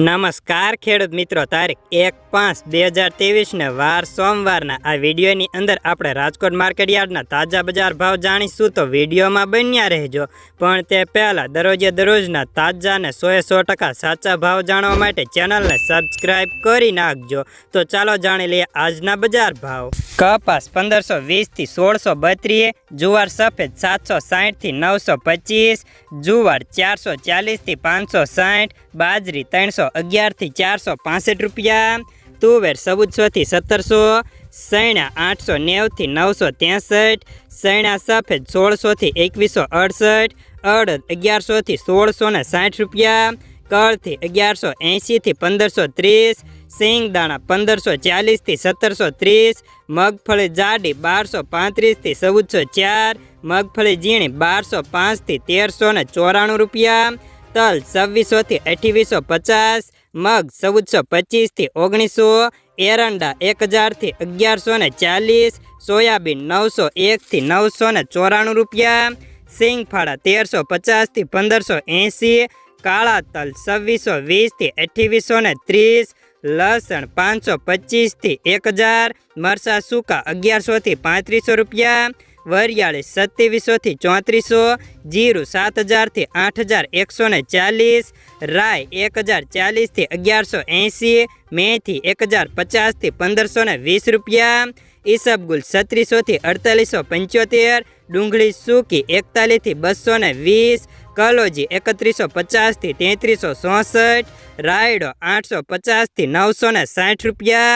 નમસ્કાર ખેડૂત મિત્રો, તારીખ એક પાંચ બે હજાર ત્રેવીસને વાર સોમવારના. આ વિડીયોની અંદર આપણે રાજકોટ માર્કેટ યાર્ડના તાજા બજાર ભાવ જાણીશું તો વિડીયોમાં બન્યા રહેજો. પણ તે પહેલાં દરરોજે દરરોજના તાજા અને સોએ સો ટકા સાચા ભાવ જાણવા માટે ચેનલને સબસ્ક્રાઈબ કરી નાખજો. તો ચાલો જાણી લઈએ આજના બજાર ભાવ. કપાસ પંદરસો વીસથી સોળસો બત્રીસ, જુવાર સફેદ સાતસો સાહીઠથી નવસો પચીસ, જુવાર ચારસો ચાલીસથી પાંચસો સાઠ બાજરી ત્રણસો અગિયારથી ચારસો પાસઠ રૂપિયા, તુવેર ચૌદસોથી સત્તરસો સૈણા આઠસો નેવથી નવસો ત્રેસઠ સૈણા સફેદ સોળસોથી એકવીસો અડસઠ અડદ અગિયારસોથી સોળસો ને સાઠ રૂપિયા, કળથી અગિયારસો એંશીથી પંદરસો ત્રીસ સિંગદાણા પંદરસો ચાલીસથી સત્તરસો ત્રીસ, મગફળી જાડી બારસો પાંત્રીસથી ચૌદસો ચાર, મગફળી ઝીણી બારસો પાંચથી તેરસો ને ચોરાણું રૂપિયા તલ છવ્વીસોથી અઠ્યાવીસો પચાસ, મગ ચૌદસો પચીસથી ઓગણીસો, એરંડા એક હજારથી અગિયારસો ને ચાલીસ, સોયાબીન નવસો એકથી નવસો ને ચોરાણું રૂપિયા, સિંગફાળા તેરસો પચાસથી પંદરસો એંસી કાળા તલ છવ્વીસો વીસથી અઠ્યાવીસો ને ત્રીસ, લસણ પાંચસો પચીસથી એક હજાર મરસા સૂકા અગિયારસોથી પાંત્રીસો રૂપિયા વરિયાળી સત્યાવીસોથી ચોત્રીસો, જીરું સાત હજારથી આઠ હજાર એકસો ને ચાલીસ રાય એક હજાર ચાલીસથી અગિયારસો એંસી મેથી એક હજાર પચાસથી પંદરસો ને વીસ રૂપિયા, ઈસબગુલ છત્રીસોથી અડતાલીસો પંચોતેર, ડુંગળી સૂકી એકતાલીસથી બસો ને વીસ, કલોજી એકત્રીસો પચાસથી તેત્રીસો ચોસઠ, રાયડો આઠસો પચાસથી નવસો ને સાઠ રૂપિયા